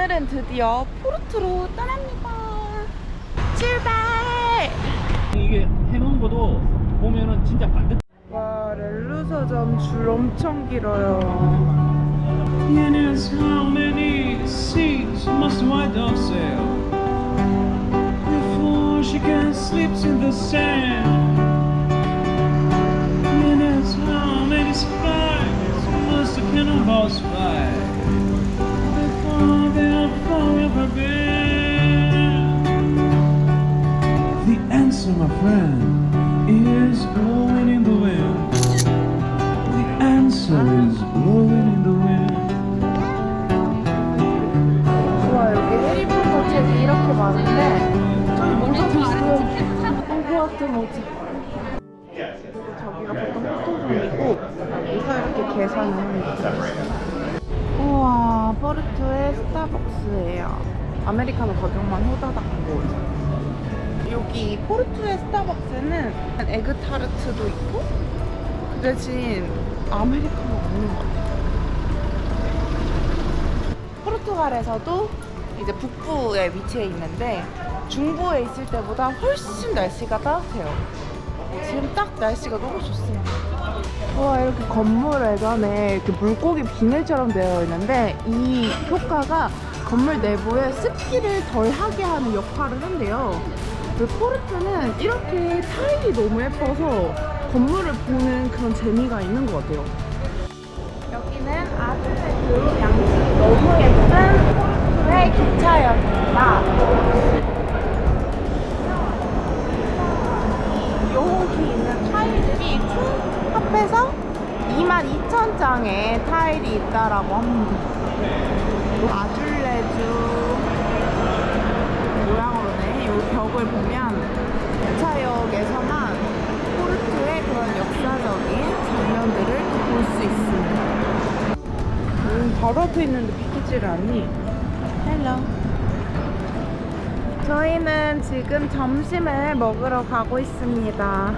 오늘은 드디어 포르투로 떠납니다. 출발! 이게 해놓은 것도 보면은 진짜 반대 와 렐루 서점 줄 엄청 길어요. And as friend, is blowing in the wind. The answer is blowing in the wind. 와 여기 해리포터 책이 이렇게 많은데 저기 모자도 있어요. 호그와트 모자. 그리고 저기가 보통 포토존이고 여기서 이렇게 계산을 합니다. 우와 포르투의 스타벅스예요. 아메리카노 가격만 호다닥고 여기 포르투의 스타벅스는 에그 타르트도 있고 그 대신 아메리카노 없는 것 같아요. 포르투갈에서도 이제 북부에 위치해 있는데 중부에 있을 때보다 훨씬 날씨가 따뜻해요. 지금 딱 날씨가 너무 좋습니다. 와 이렇게 건물 외관에 이렇게 물고기 비늘처럼 되어 있는데 이 효과가 건물 내부에 습기를 덜 하게 하는 역할을 한대요. 그 포르투는 이렇게 타일이 너무 예뻐서 건물을 보는 그런 재미가 있는 것 같아요. 여기는 아주레주 양식이 너무 예쁜 포르투의 기차역입니다. 이 요홍기 있는 타일들이 총 합해서 22,000장의 타일이 있다라고 합니다. 아줄레주 모양으로네. 이 벽을 보면 기차역에서만 포르투의 그런 역사적인 장면들을 볼 수 있습니다. 음, 바로 앞에 있는데 비키지를 않니? Hello. 저희는 지금 점심을 먹으러 가고 있습니다.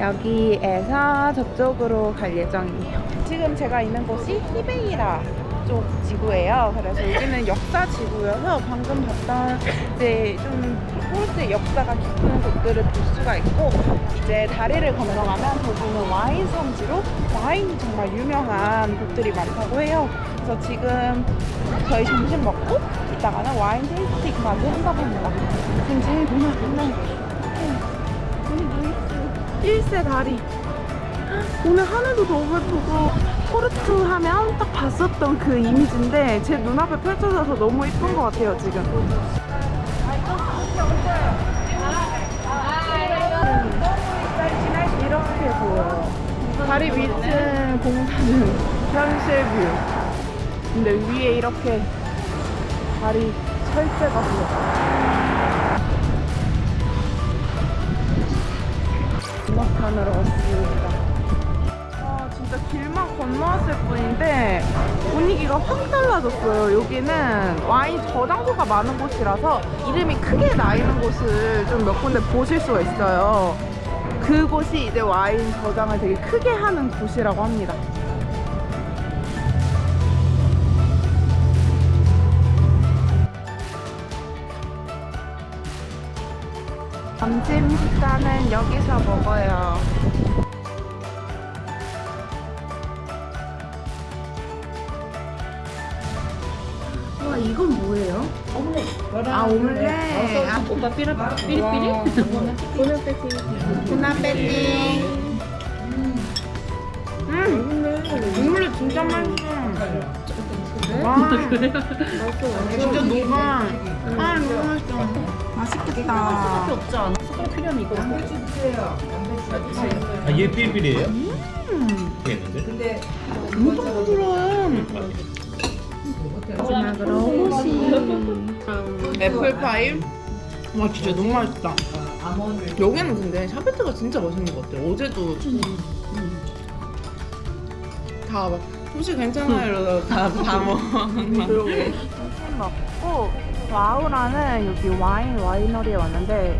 여기에서 저쪽으로 갈 예정이에요. 지금 제가 있는 곳이 히베이라 쪽 지구예요. 그래서 여기는 역사 지구여서 방금 봤던 이제 좀 포르투의 역사가 깊은 곳들을 볼 수가 있고 이제 다리를 건너가면 거기는 와인 성지로 와인이 정말 유명한 곳들이 많다고 해요. 그래서 지금 저희 점심 먹고 이따가는 와인 tasting까지 한다고 합니다. 눈에 보는 우리 루이스 1세 다리 오늘 하늘도 너무 예쁘고 포르투 하면 딱 봤었던 그 이미지인데 제 눈앞에 펼쳐져서 너무 예쁜 것 같아요 지금. 이렇게 보여요. 다리 밑은 공사는 현실 view. 근데 위에 이렇게 다리 철제가 보여 음악관으로 왔습니다. 아 진짜 길만 건너왔을 뿐인데 분위기가 확 달라졌어요. 여기는 와인 저장소가 많은 곳이라서 이름이 크게 나 있는 곳을 좀 몇 군데 보실 수가 있어요. 그곳이 이제 와인 저장을 되게 크게 하는 곳이라고 합니다. 점심 식사는 여기서 먹어요. 아 오믈렛. 아, 오빠 삐리 삐리삐리? 보나페티. 음, 오믈렛 진짜 맛있어. 와, 진짜 녹아. 아 너무 맛있어. 맛있겠다. 없지 않아? 숟가락 필요하면 이거 아, 얘 삘삘이에요? 음, 되겠는데? 엄청 부드러워요. 마지막으로 호시. 애플파이. 와 진짜 너무 맛있다. 여기는 근데 샤베트가 진짜 맛있는 것 같아요. 어제도 다막 혹시 괜찮아요? 이러다가 다, 다 먹었나? 점심 먹고 와우라는 여기 와인 와이너리에 왔는데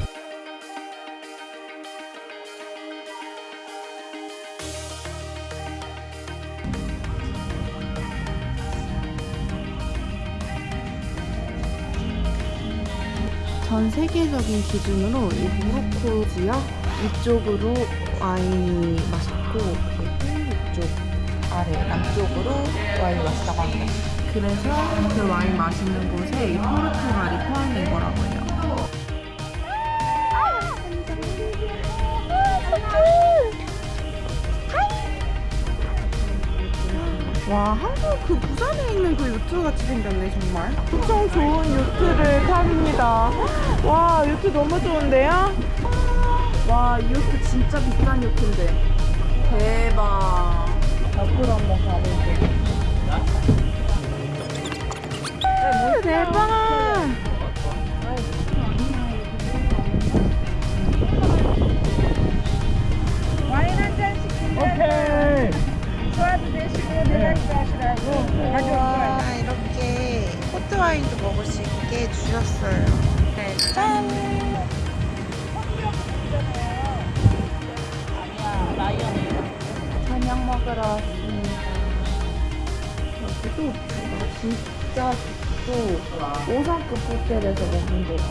전 세계적인 기준으로 이 모로코 지역 위쪽으로 와인이 맛있고 이쪽 아래 남쪽으로 와인이 맛있다고 합니다. 그래서 그 와인 맛있는 곳에 이 포르투갈이 포함된 거라고 요트 같이 생겼네 정말. 엄청 좋은 요트를 탑니다. 와 요트 너무 좋은데요? 와 이 요트 진짜 비싼 요트인데. 대박. 옆으로 한번 가볼게요. 대박. 오케이. 와 이렇게 포트 와인도 먹을 수 있게 주셨어요. 네, 짠! 저녁 먹으러 왔습니다. 여기도 진짜 또 5성급 호텔에서 먹는 데가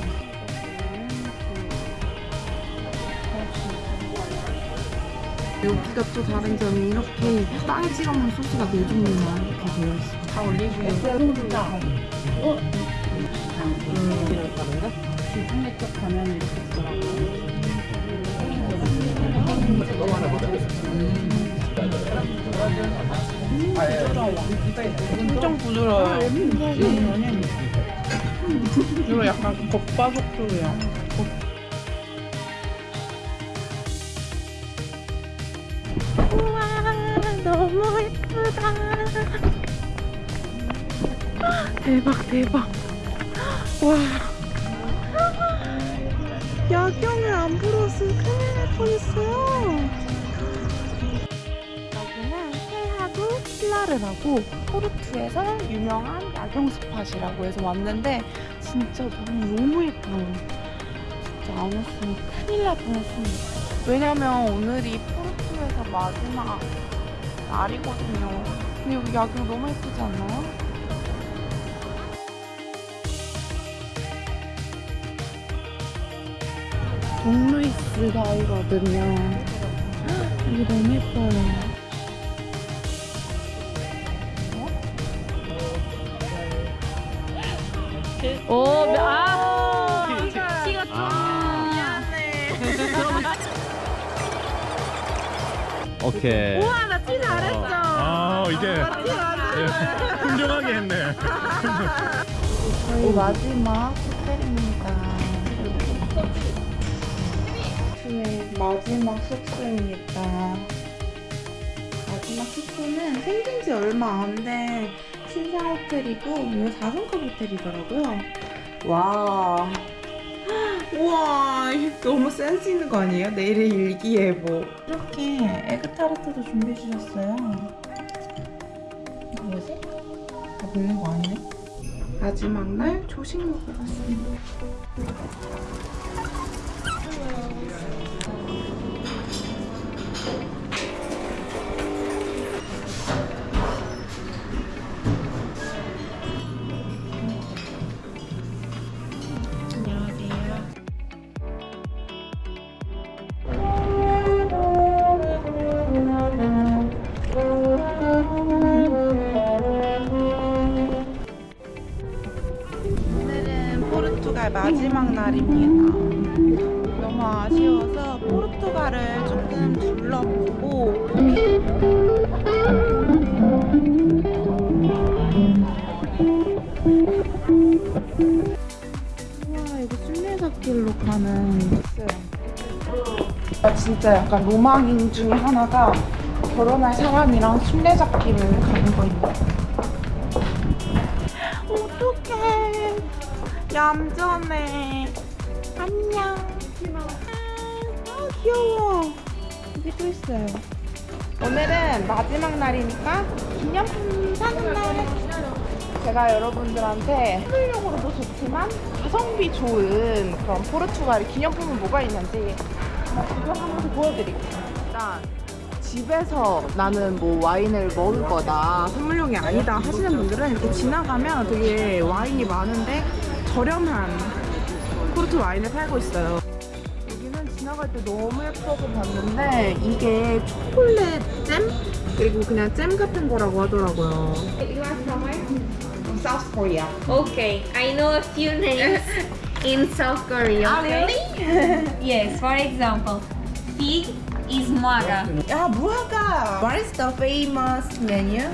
여기가 또 다른 점이 이렇게 빵에 찍어 먹는 소스가 네 종류나 이렇게 되어 있어요. 다. 올리브유. 중국내 쪽 가면 이렇게 있더라고. 엄청 부드러워요. 이거 약간 겉바속촉이에요. 우와, 너무 예쁘다. 대박, 대박. 와. 야경을 안 불었으면 큰일 날 뻔했어요. 여기는 세하도 필라르라고 포르투에서 유명한 야경 스팟이라고 해서 왔는데 진짜 너무 예뻐요. 진짜 안 왔으면 큰일 날 뻔했습니다. 왜냐면 오늘이 포르투에서 마지막 날이거든요. 근데 여기 야경 너무 예쁘지 않나요? 동루이스 가이거든요. 여기 너무 예뻐요. 오, 아, 키가 아. 미안해. 오케이. 우와, 나 티 잘했어. 아, 이제 티 잘했어. 훌륭하게 했네. 저희 마지막 호텔입니다. 마지막 숙소입니다. 마지막 숙소는 생긴 지 얼마 안 된 신사 호텔이고 이거 4성급 호텔이더라고요. 와. 우와, 너무 센스 있는 거 아니에요? 내일의 일기예보. 이렇게 에그타르트도 준비해 주셨어요. 이거 뭐지? 다 먹는 거 아니네? 마지막 날 조식 먹으러 왔습니다. 마지막 날입니다. 너무 아쉬워서 포르투갈을 조금 둘러보고 우와 이거 순례자길로 가는 있어요. 아, 진짜 약간 로망인 중에 하나가 결혼할 사람이랑 순례자길을 가는 거입니다. 얌전해. 안녕. 아, 귀여워. 여기 또 있어요. 오늘은 마지막 날이니까 기념품 사는 날. 제가 여러분들한테 선물용으로도 좋지만 가성비 좋은 그런 포르투갈 기념품은 뭐가 있는지 구경하면서 보여드릴게요. 일단 집에서 나는 뭐 와인을 먹을 거다 선물용이 아니다 하시는 분들은 이렇게 지나가면 되게 와인이 많은데 저렴한 포르투 와인을 팔고 있어요. 여기는 지나갈 때 너무 예뻐서 봤는데 이게 초콜릿 잼 그리고 그냥 잼 같은 거라고 하더라고요. You are from where? South Korea. Okay, I know a few names in South Korea. 아, Okay? yes, for example, fig is muaga. 야 무화과. What is the famous menu?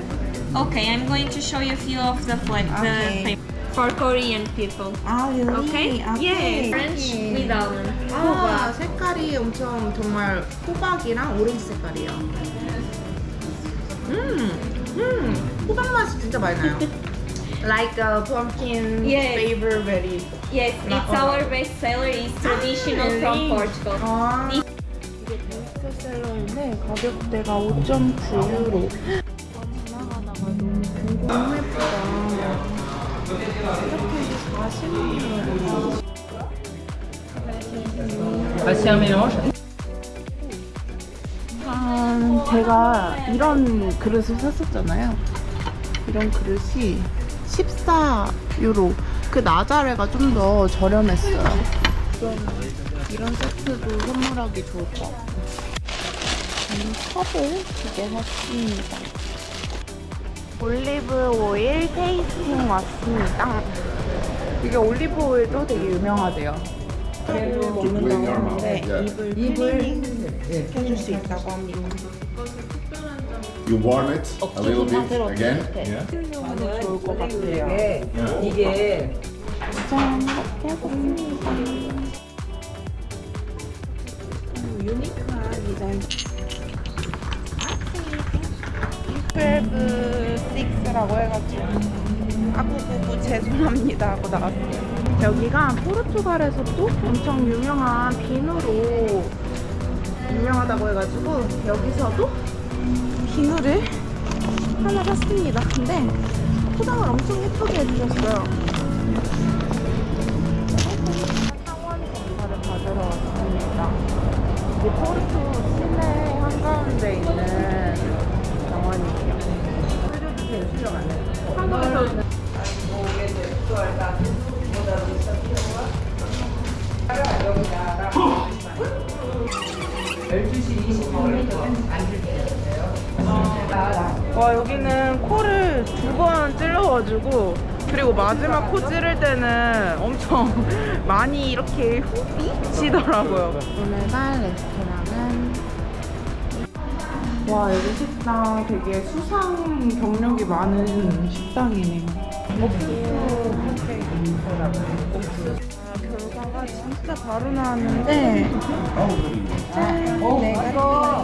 Okay, I'm going to show you a few of the flavors Okay. For Korean people. 아 really? Okay? Yes, French with almond. 아 색깔이 엄청 정말 호박이랑 오렌지 색깔이에요. 음, 음, 호박 맛이 진짜 많이 나요. like a pumpkin Yes. flavor very. Yes, it's our best seller. It's traditional from really? Portugal. 아. 이게 베스트셀러인데 가격대가 5.9유로. 지나가다가 너무 궁금- 너 무 예쁘다. 이렇게 40유로. 한 제가 이런 그릇을 샀었잖아요. 이런 그릇이 14유로. 그 나자레가 좀 더 저렴했어요. 이런, 이런 세트도 선물하기 좋을 것 같고. 저는 컵을 두 개 샀습니다. 올리브 오일 테이스팅 왔습니다. 이게 올리브 오일도 되게 유명하대요. 얘를 먹는다고 하는데 입을 입을 해줄 수 있다고 합니다. You warm it a little bit again. 너무 좋을 것 같아요. 이게 짠 이렇게 해봤습니다. 유니크한 디자인. 12-6라고 해가지고 아구구구 죄송합니다 하고 나왔어요. 여기가 포르투갈에서 또 엄청 유명한 비누로 유명하다고 해가지고 여기서도 비누를 하나 샀습니다. 근데 포장을 엄청 예쁘게 해주셨어요. 상원 검사를 받으러 왔습니다. 이게 포르투 시내 한가운데 있는 와 여기는 코를 두 번 찔러가지고 그리고 마지막 코 찌를 때는 엄청 많이 이렇게 훅 미치더라고요. 오늘 갈 레스토랑은 와 여기 식당 되게 수상 경력이 많은 식당이네요 옥수수 아, 결과가 진짜 바로 나왔는데 짠 내가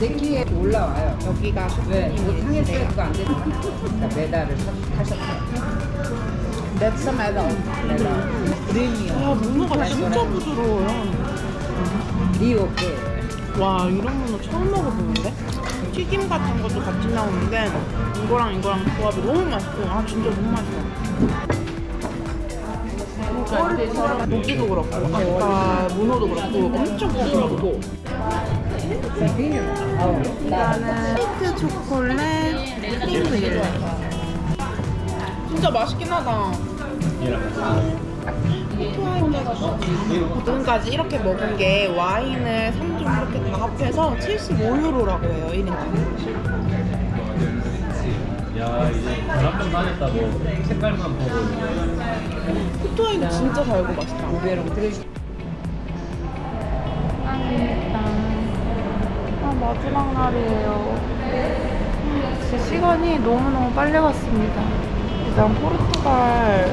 내키에 올라와요. 여기가 왜? 이거 상했어요. 네. 그거 안 되잖아. 메달을 사- 타셨어요. That's a medal. 메달. 드림이요. 와 문어가 진짜 부드러워요. 리오케. 와 이런 문어 처음 먹어보는데? 튀김 같은 것도 같이 나오는데 이거랑 이거랑 조합이 너무 맛있고 아 진짜 너무 맛있어. 그러니까 고기도 그렇고 아까 문어도 그렇고 엄청 부드럽고. 이거는 스위트 초콜릿 크림브일 진짜 맛있긴 하다 지금까지 이렇게 먹은 게 와인을 3종 이렇게 다 합해서 75유로라고 해요 1인당 야 이제 전학병 다녔다고 색깔만 보고. 포토와인은 진짜 달고 맛있다 고배랑 들으시. 아 마지막 날이에요. 진짜 시간이 너무너무 빨리 갔습니다. 일단 포르투갈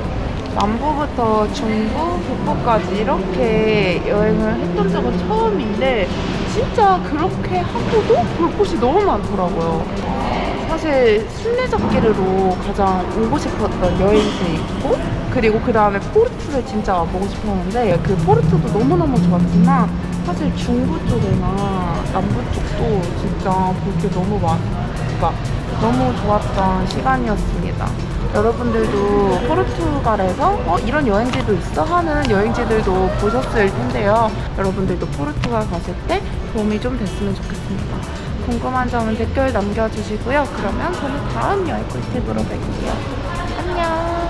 남부부터 중부, 북부까지 이렇게 여행을 했던 적은 처음인데 진짜 그렇게 하고도 볼 곳이 너무 많더라고요 사실 순례잡기로 가장 오고 싶었던 여행지에 있고 그리고 그 다음에 포르투를 진짜 와보고 싶었는데 그 포르투도 너무너무 좋았지만 사실 중부 쪽이나 남부 쪽도 진짜 볼 게 너무 많, 그러니까 너무 좋았던 시간이었습니다. 여러분들도 포르투갈에서 어, 이런 여행지도 있어 하는 여행지들도 보셨을 텐데요. 여러분들도 포르투갈 가실 때 도움이 좀 됐으면 좋겠습니다. 궁금한 점은 댓글 남겨주시고요. 그러면 저는 다음 여행 꿀팁으로 뵐게요. 안녕!